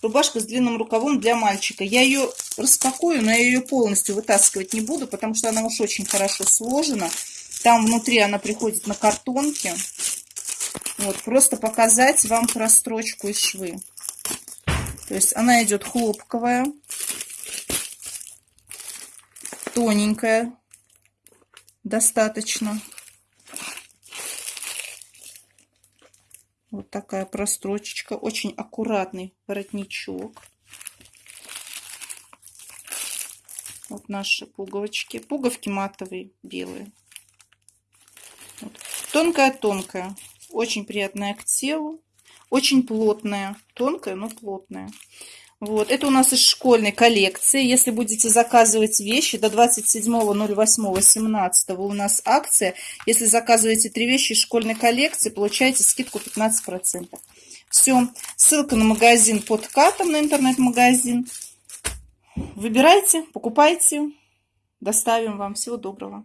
Рубашка с длинным рукавом для мальчика. Я ее распакую, но я ее полностью вытаскивать не буду, потому что она уж очень хорошо сложена. Там внутри она приходит на картонке. Вот, просто показать вам прострочку и швы. То есть она идет хлопковая, тоненькая достаточно. Вот такая прострочечка. Очень аккуратный воротничок. Вот наши пуговочки. Пуговки матовые, белые. Тонкая-тонкая. Вот. Очень приятная к телу. Очень плотная. Тонкая, но плотная. Вот, это у нас из школьной коллекции. Если будете заказывать вещи до 27.08.17 у нас акция. Если заказываете три вещи из школьной коллекции, получаете скидку 15%. Все, ссылка на магазин под катом, на интернет-магазин. Выбирайте, покупайте, доставим вам. Всего доброго.